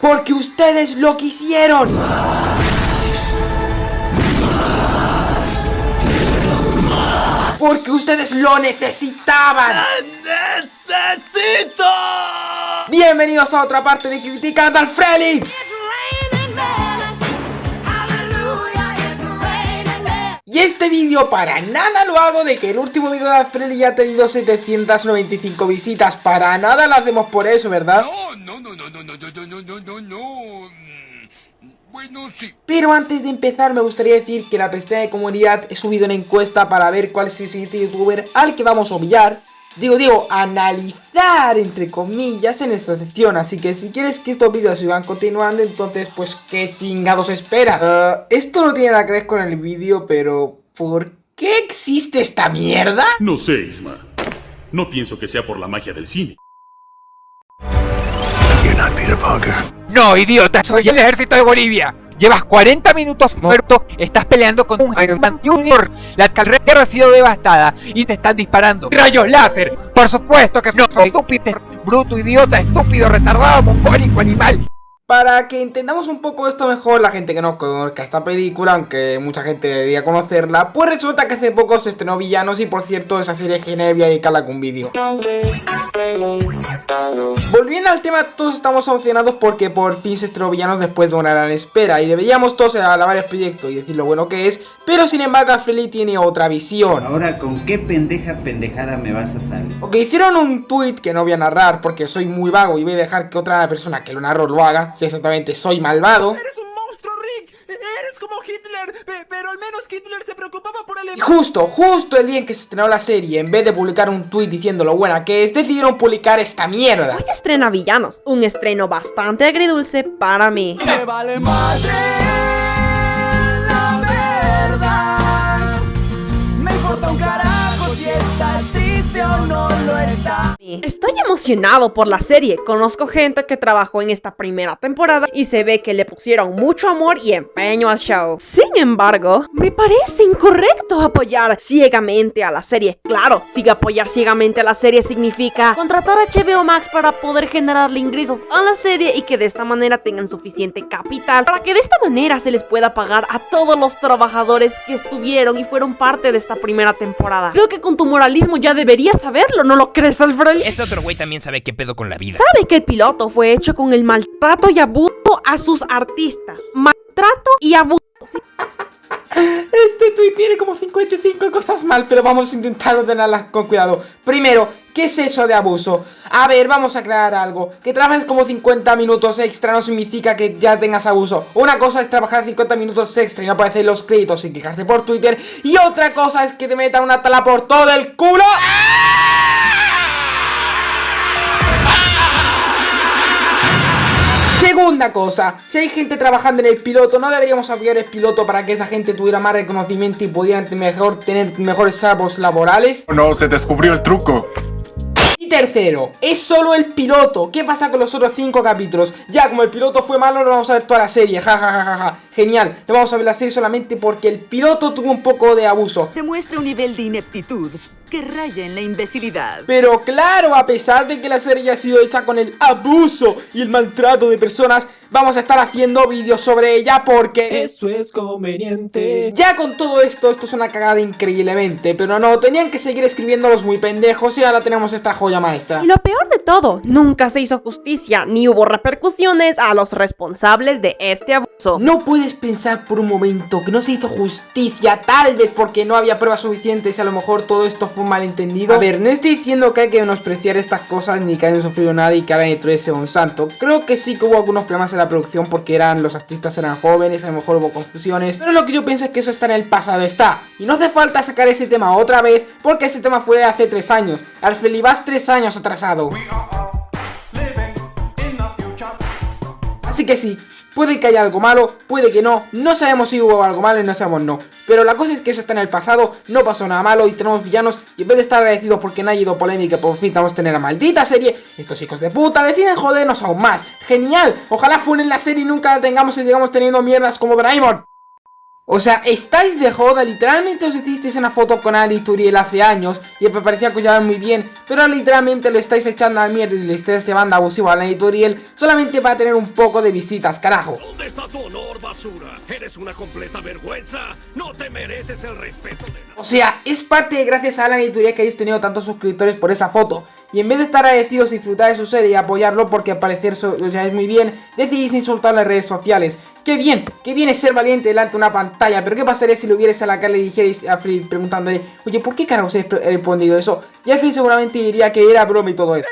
Porque ustedes lo quisieron. Porque ustedes lo necesitaban. ¡Necesito! Bienvenidos a otra parte de Criticando al Freddy. Y este vídeo para nada lo hago de que el último vídeo de Alfredi ya ha tenido 795 visitas. Para nada lo hacemos por eso, ¿verdad? No, no, no, no, no, no, no, no, no, no, no. Bueno, sí. Pero antes de empezar me gustaría decir que en la pestaña de comunidad he subido una encuesta para ver cuál es el siguiente youtuber al que vamos a obviar. Digo, digo, analizar entre comillas en esta sección. Así que si quieres que estos vídeos sigan continuando, entonces pues qué chingados esperas. Uh, esto no tiene nada que ver con el vídeo, pero ¿por qué existe esta mierda? No sé, Isma. No pienso que sea por la magia del cine. No, idiota, soy el ejército de Bolivia. Llevas 40 minutos muerto, estás peleando con un Iron Man Junior. La carretera ha sido devastada y te están disparando rayos láser. Por supuesto que no soy estúpido, bruto, idiota, estúpido, retardado, mongólico, animal. Para que entendamos un poco esto mejor, la gente que no conozca esta película, aunque mucha gente debería conocerla, pues resulta que hace poco se estrenó Villanos y por cierto esa serie genial voy a dedicarla con un vídeo. Volviendo al tema, todos estamos emocionados porque por fin se estrenó Villanos después de una gran espera y deberíamos todos alabar el proyecto y decir lo bueno que es, pero sin embargo Freddy tiene otra visión. Ahora, ¿con qué pendeja pendejada me vas a salir? Ok, hicieron un tweet que no voy a narrar porque soy muy vago y voy a dejar que otra persona que lo narró lo haga si exactamente soy malvado. Eres un monstruo, Rick. Eres como Hitler, pe- pero al menos Hitler se preocupaba por el Y justo, justo el día en que se estrenó la serie, en vez de publicar un tweet diciendo lo buena que es, decidieron publicar esta mierda. Hoy se estrena Villanos, un estreno bastante agridulce para mí. Me vale madre Estoy emocionado por la serie, conozco gente que trabajó en esta primera temporada y se ve que le pusieron mucho amor y empeño al show. Sin embargo, me parece incorrecto apoyar ciegamente a la serie. Claro, si apoyar ciegamente a la serie significa contratar a HBO Max para poder generarle ingresos a la serie y que de esta manera tengan suficiente capital para que de esta manera se les pueda pagar a todos los trabajadores que estuvieron y fueron parte de esta primera temporada. Creo que con tu moralismo ya deberías saberlo, ¿no lo crees, Alfred? Este otro güey también sabe qué pedo con la vida. sabe que el piloto fue hecho con el maltrato y abuso a sus artistas. Maltrato y abuso. Este tweet tiene como 55 cosas mal, pero vamos a intentar ordenarlas con cuidado. Primero, ¿qué es eso de abuso? A ver, vamos a crear algo. Que trabajes como 50 minutos extra no significa que ya tengas abuso. Una cosa es trabajar 50 minutos extra y no aparecer los créditos y quejarte por Twitter. Y otra cosa es que te metan una tala por todo el culo. Segunda cosa, si hay gente trabajando en el piloto, no deberíamos apoyar el piloto para que esa gente tuviera más reconocimiento y pudieran mejor tener mejores salvos laborales. No, se descubrió el truco. Y tercero, es solo el piloto. ¿Qué pasa con los otros cinco capítulos? Ya, como el piloto fue malo, no vamos a ver toda la serie. Ja, ja, ja, ja, ja. Genial. No vamos a ver la serie solamente porque el piloto tuvo un poco de abuso. Demuestra un nivel de ineptitud que raya en la imbecilidad. Pero claro, a pesar de que la serie ya ha sido hecha con el abuso y el maltrato de personas, vamos a estar haciendo vídeos sobre ella porque... Eso es conveniente. Ya con todo esto, esto es una cagada increíblemente, pero no, tenían que seguir escribiendo los muy pendejos y ahora tenemos esta joya maestra. Y lo peor de todo, nunca se hizo justicia ni hubo repercusiones a los responsables de este abuso. No puedes pensar por un momento que no se hizo justicia, tal vez porque no había pruebas suficientes y a lo mejor todo esto fue un malentendido. A ver, no estoy diciendo que hay que menospreciar estas cosas ni que hayan sufrido nada y que ahora dentro sea un santo. Creo que sí que hubo algunos problemas en la producción porque eran los artistas eran jóvenes, a lo mejor hubo confusiones. Pero lo que yo pienso es que eso está en el pasado, está. Y no hace falta sacar ese tema otra vez porque ese tema fue hace tres años. Alfred vas tres años atrasado. Así que sí, puede que haya algo malo, puede que no, no sabemos si hubo algo malo y no sabemos no. Pero la cosa es que eso está en el pasado, no pasó nada malo y tenemos villanos y en vez de estar agradecidos porque no ha ido polémica por fin vamos a tener la maldita serie, estos hijos de puta deciden jodernos aún más. ¡Genial! Ojalá funen la serie y nunca la tengamos y sigamos teniendo mierdas como Doraemon. O sea, estáis de joda, literalmente os hicisteis una foto con Ali Turiel hace años y me parecía que os llevaban muy bien, pero literalmente le estáis echando al mierda y le estáis llevando abusivo a Ali Turiel solamente para tener un poco de visitas, carajo. ¿Dónde está tu honor, basura? Eres una completa vergüenza. No te mereces el respeto de O sea, es parte de gracias a Alan y Turiel que hayáis tenido tantos suscriptores por esa foto. Y en vez de estar agradecidos y disfrutar de su serie y apoyarlo porque al parecer os lleváis muy bien, decidís insultar en las redes sociales. ¡Qué bien! ¡Qué bien es ser valiente delante de una pantalla! Pero ¿qué pasaría si lo hubierais a la cara y dijerais a Phil preguntándole Oye, ¿por qué carajo os habéis respondido eso? Y Phil seguramente diría que era broma y todo eso.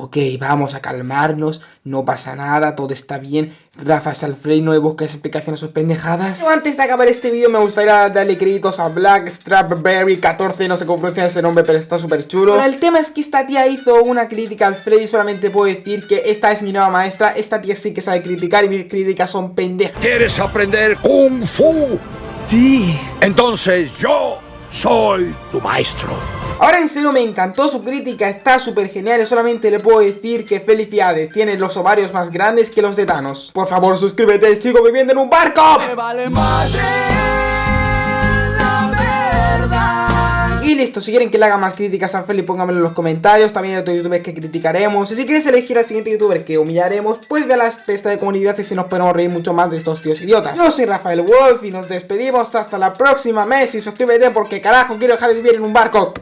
Ok, vamos a calmarnos, no pasa nada, todo está bien. Rafa Salfrey, no le busques explicaciones a sus pendejadas. Pero antes de acabar este vídeo me gustaría darle créditos a Black Strawberry 14, no sé cómo pronunciar ese nombre, pero está súper chulo. Pero el tema es que esta tía hizo una crítica al Freddy, solamente puedo decir que esta es mi nueva maestra, esta tía sí que sabe criticar y mis críticas son pendejas. ¿Quieres aprender Kung Fu? Sí. Entonces yo soy tu maestro. Ahora en serio me encantó su crítica, está súper genial y solamente le puedo decir que felicidades, tiene los ovarios más grandes que los de Thanos. Por favor suscríbete, sigo viviendo en un barco. vale la verdad. Y listo, si quieren que le haga más críticas a Feli, pónganmelo en los comentarios. También hay otros youtubers que criticaremos. Y si quieres elegir al siguiente youtuber que humillaremos, pues ve a la pesta de comunidad y si nos podemos reír mucho más de estos tíos idiotas. Yo soy Rafael Wolf y nos despedimos hasta la próxima mes. Y suscríbete porque carajo quiero dejar de vivir en un barco.